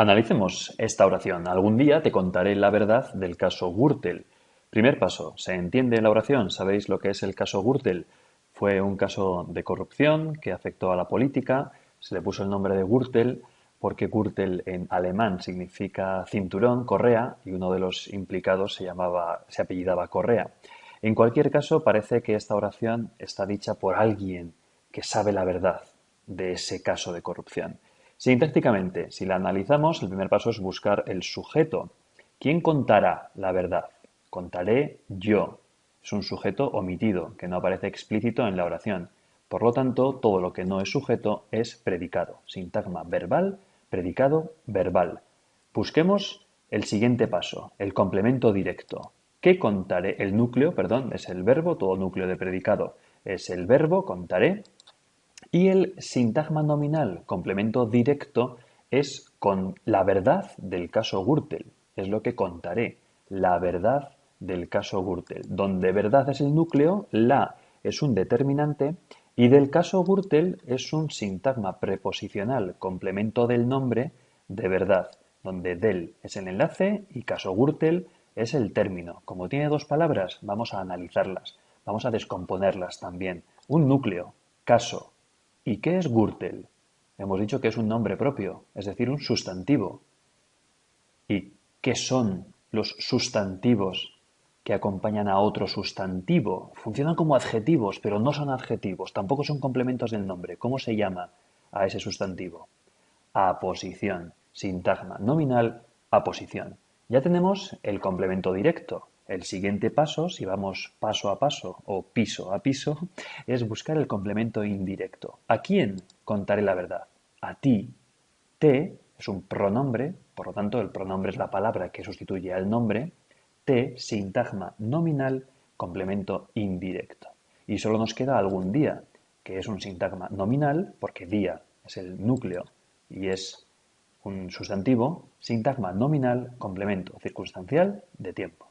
Analicemos esta oración. Algún día te contaré la verdad del caso Gürtel. Primer paso. ¿Se entiende la oración? ¿Sabéis lo que es el caso Gürtel? Fue un caso de corrupción que afectó a la política. Se le puso el nombre de Gürtel porque Gürtel en alemán significa cinturón, correa, y uno de los implicados se llamaba, se apellidaba Correa. En cualquier caso, parece que esta oración está dicha por alguien que sabe la verdad de ese caso de corrupción. Sintácticamente, si la analizamos, el primer paso es buscar el sujeto. ¿Quién contará la verdad? Contaré yo. Es un sujeto omitido, que no aparece explícito en la oración. Por lo tanto, todo lo que no es sujeto es predicado. Sintagma verbal, predicado, verbal. Busquemos el siguiente paso, el complemento directo. ¿Qué contaré? El núcleo, perdón, es el verbo, todo núcleo de predicado es el verbo, contaré, y el sintagma nominal, complemento directo, es con la verdad del caso Gürtel. Es lo que contaré, la verdad del caso Gürtel, donde verdad es el núcleo, la es un determinante y del caso Gürtel es un sintagma preposicional, complemento del nombre de verdad, donde del es el enlace y caso Gürtel es el término. Como tiene dos palabras, vamos a analizarlas, vamos a descomponerlas también. Un núcleo, caso, ¿Y qué es Gürtel? Hemos dicho que es un nombre propio, es decir, un sustantivo. ¿Y qué son los sustantivos que acompañan a otro sustantivo? Funcionan como adjetivos, pero no son adjetivos, tampoco son complementos del nombre. ¿Cómo se llama a ese sustantivo? Aposición, sintagma nominal, aposición. Ya tenemos el complemento directo, el siguiente paso, si vamos paso a paso o piso a piso, es buscar el complemento indirecto. ¿A quién contaré la verdad? A ti. Te es un pronombre, por lo tanto el pronombre es la palabra que sustituye al nombre. Te, sintagma nominal, complemento indirecto. Y solo nos queda algún día, que es un sintagma nominal, porque día es el núcleo y es un sustantivo, sintagma nominal, complemento circunstancial de tiempo.